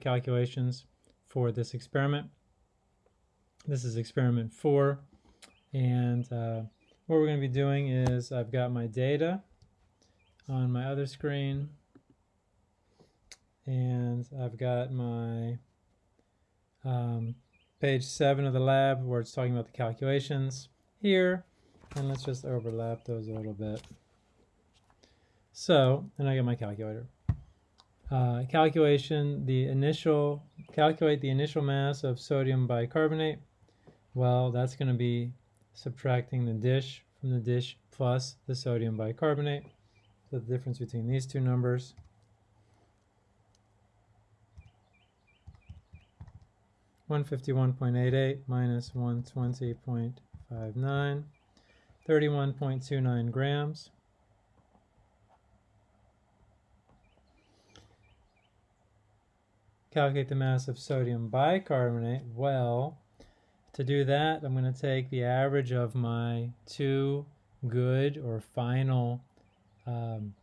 calculations for this experiment. This is experiment four. And uh, what we're going to be doing is I've got my data on my other screen. And I've got my um, page seven of the lab where it's talking about the calculations here. And let's just overlap those a little bit. So, and I get my calculator. Uh, calculation, the initial, calculate the initial mass of sodium bicarbonate. Well, that's going to be subtracting the dish from the dish plus the sodium bicarbonate. So the difference between these two numbers. One fifty one point eight eight minus one twenty point five nine, thirty one point two nine grams. Calculate the mass of sodium bicarbonate? Well, to do that, I'm going to take the average of my two good or final um,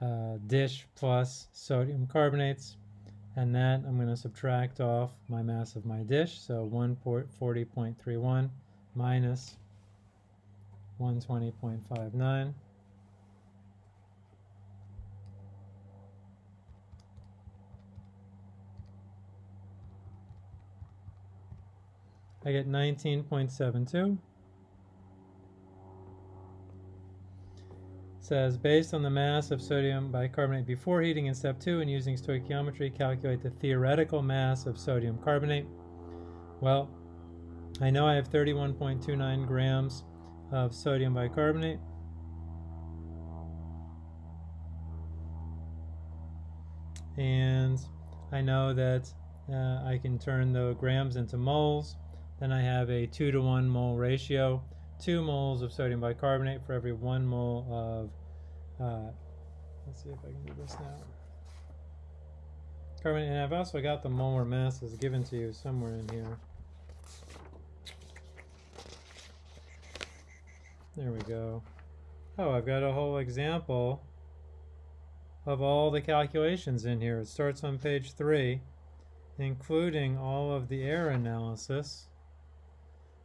uh, dish plus sodium carbonates, and that I'm going to subtract off my mass of my dish, so 140.31 minus 120.59. I get 19.72. says based on the mass of sodium bicarbonate before heating in step 2 and using stoichiometry calculate the theoretical mass of sodium carbonate. Well, I know I have 31.29 grams of sodium bicarbonate. And I know that uh, I can turn the grams into moles. Then I have a 2 to 1 mole ratio. 2 moles of sodium bicarbonate for every 1 mole of, uh, let's see if I can do this now. Carbonate, and I've also got the molar masses given to you somewhere in here. There we go. Oh, I've got a whole example of all the calculations in here. It starts on page 3, including all of the error analysis.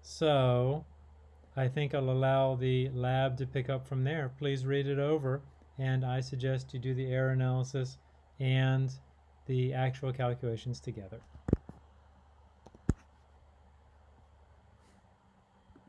So I think I'll allow the lab to pick up from there. Please read it over and I suggest you do the error analysis and the actual calculations together.